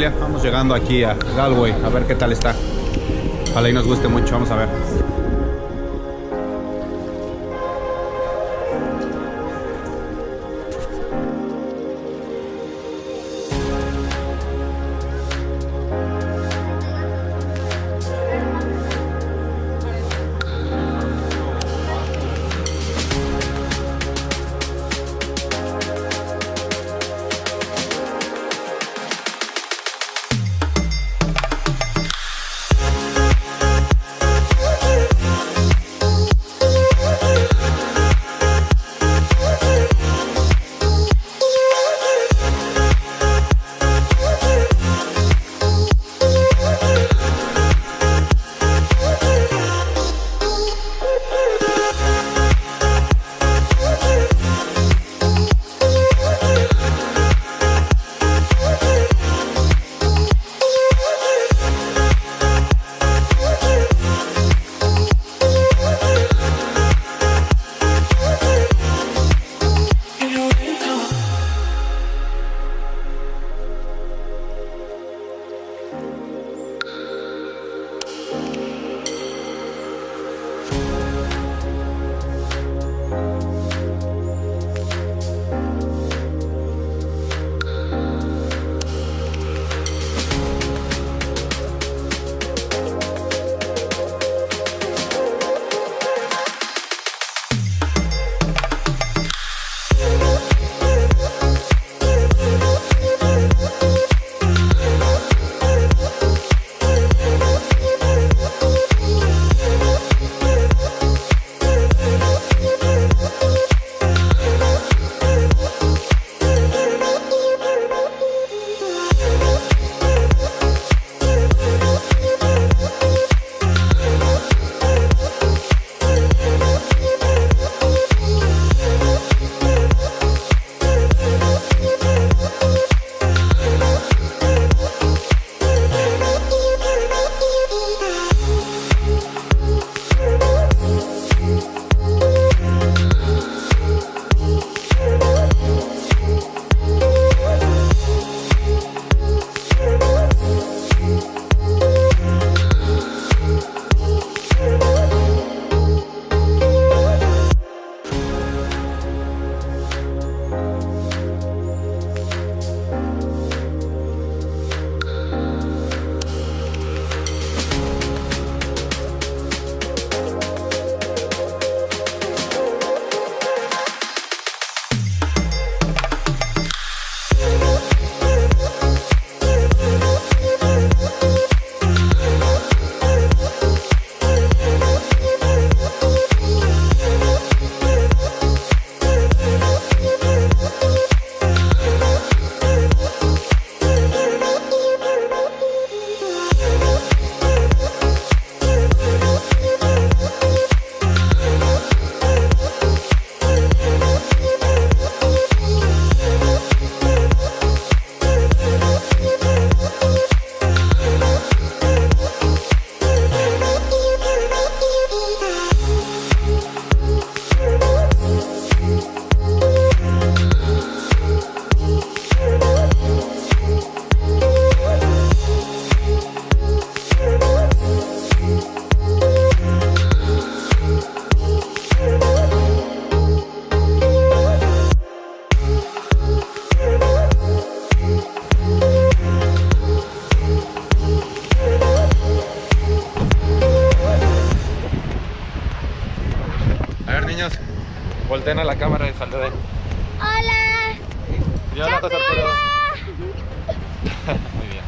vamos llegando aquí a Galway, a ver qué tal está. Ojalá y nos guste mucho, vamos a ver. antena la cámara y salió ¡Hola! Yo no Muy bien.